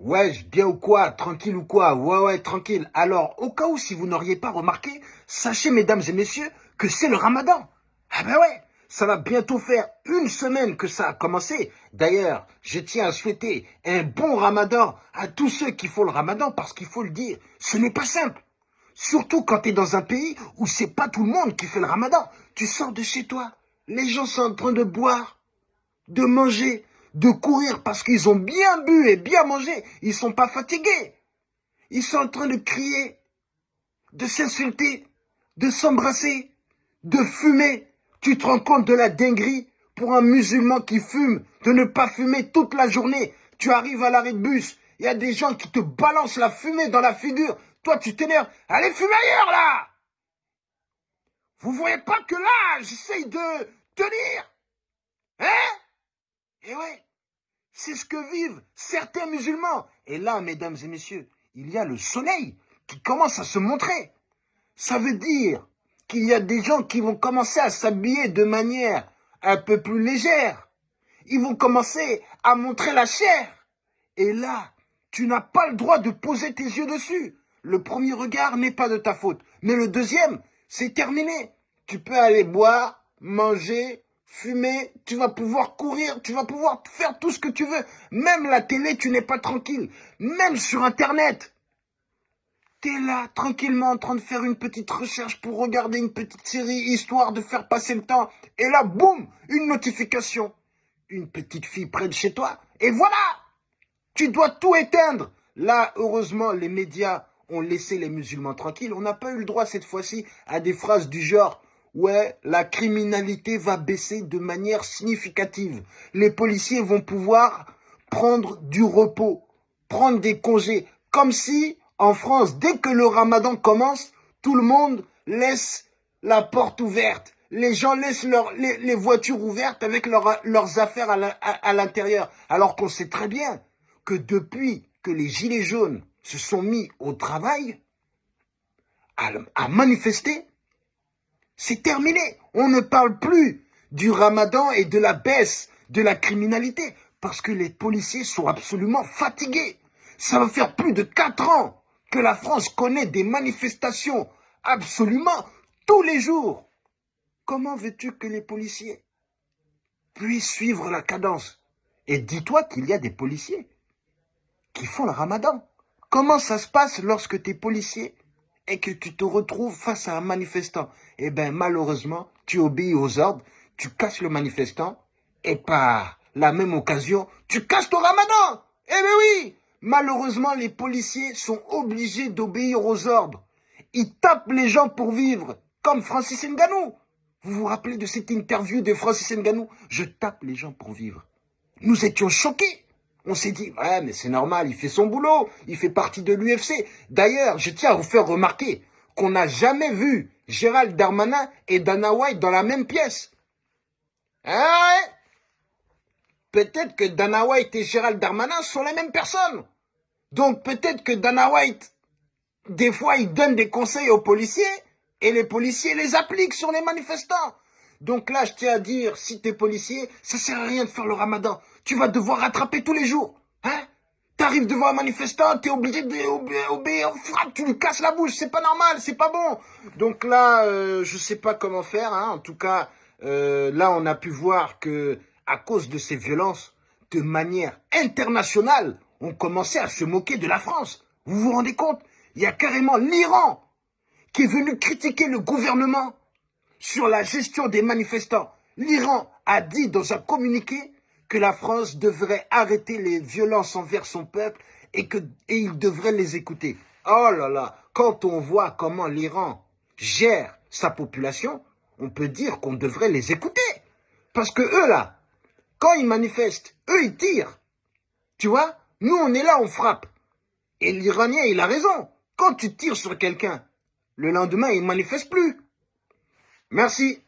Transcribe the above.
Ouais, bien ou quoi Tranquille ou quoi? Ouais, ouais, tranquille. Alors, au cas où, si vous n'auriez pas remarqué, sachez, mesdames et messieurs, que c'est le ramadan. Ah ben ouais, ça va bientôt faire une semaine que ça a commencé. D'ailleurs, je tiens à souhaiter un bon ramadan à tous ceux qui font le ramadan, parce qu'il faut le dire, ce n'est pas simple. Surtout quand tu es dans un pays où c'est pas tout le monde qui fait le ramadan. Tu sors de chez toi, les gens sont en train de boire, de manger, de courir parce qu'ils ont bien bu et bien mangé. Ils sont pas fatigués. Ils sont en train de crier, de s'insulter, de s'embrasser, de fumer. Tu te rends compte de la dinguerie pour un musulman qui fume, de ne pas fumer toute la journée. Tu arrives à l'arrêt de bus, il y a des gens qui te balancent la fumée dans la figure. Toi, tu t'énerves. Allez, fumer ailleurs, là Vous voyez pas que là, j'essaye de tenir Hein? Et ouais, c'est ce que vivent certains musulmans. Et là, mesdames et messieurs, il y a le soleil qui commence à se montrer. Ça veut dire qu'il y a des gens qui vont commencer à s'habiller de manière un peu plus légère. Ils vont commencer à montrer la chair. Et là, tu n'as pas le droit de poser tes yeux dessus. Le premier regard n'est pas de ta faute. Mais le deuxième, c'est terminé. Tu peux aller boire, manger, fumer, tu vas pouvoir courir, tu vas pouvoir faire tout ce que tu veux. Même la télé, tu n'es pas tranquille. Même sur Internet. Tu es là, tranquillement, en train de faire une petite recherche pour regarder une petite série, histoire de faire passer le temps. Et là, boum, une notification. Une petite fille près de chez toi. Et voilà Tu dois tout éteindre. Là, heureusement, les médias ont laissé les musulmans tranquilles. On n'a pas eu le droit cette fois-ci à des phrases du genre ouais, la criminalité va baisser de manière significative. Les policiers vont pouvoir prendre du repos, prendre des congés, comme si en France, dès que le ramadan commence, tout le monde laisse la porte ouverte. Les gens laissent les, voitures ouvertes avec leurs affaires à l'intérieur. Alors qu'on sait très bien que depuis que les Gilets jaunes se sont mis au travail, à manifester, c'est terminé. On ne parle plus du ramadan et de la baisse de la criminalité parce que les policiers sont absolument fatigués. Ça va faire plus de quatre ans que la France connaît des manifestations absolument tous les jours. Comment veux-tu que les policiers puissent suivre la cadence? Et dis-toi qu'il y a des policiers qui font le ramadan. Comment ça se passe lorsque tu es policier et que tu te retrouves face à un manifestant, eh bien, malheureusement, tu obéis aux ordres, tu casses le manifestant, et par la même occasion, tu casses ton ramadan. Eh bien oui, malheureusement, les policiers sont obligés d'obéir aux ordres. Ils tapent les gens pour vivre, comme Francis Nganou. Vous vous rappelez de cette interview de Francis Nganou? Je tape les gens pour vivre. Nous étions choqués. On s'est dit, ouais, mais c'est normal, il fait son boulot, il fait partie de l'UFC. D'ailleurs, je tiens à vous faire remarquer qu'on n'a jamais vu Gérald Darmanin et Dana White dans la même pièce. Hein? Peut-être que Dana White et Gérald Darmanin sont les mêmes personnes. Donc peut-être que Dana White, des fois, il donne des conseils aux policiers et les policiers les appliquent sur les manifestants. Donc là, je tiens à dire, si t'es policier, ça sert à rien de faire le ramadan. Tu vas devoir rattraper tous les jours. Hein? T'arrives devant un manifestant, t'es obligé d'obéir, frappe, tu lui casses la bouche, c'est pas normal, c'est pas bon. Donc là, euh, je sais pas comment faire. Hein. En tout cas, euh, là, on a pu voir que à cause de ces violences, de manière internationale, on commençait à se moquer de la France. Vous vous rendez compte? Il y a carrément l'Iran qui est venu critiquer le gouvernement sur la gestion des manifestants. L'Iran a dit dans un communiqué que la France devrait arrêter les violences envers son peuple et qu'il il devrait les écouter. Oh là là, quand on voit comment l'Iran gère sa population, on peut dire qu'on devrait les écouter. Parce que eux là, quand ils manifestent, eux ils tirent. Tu vois Nous on est là, on frappe. Et l'Iranien, il a raison. Quand tu tires sur quelqu'un, le lendemain, il ne manifeste plus. Merci.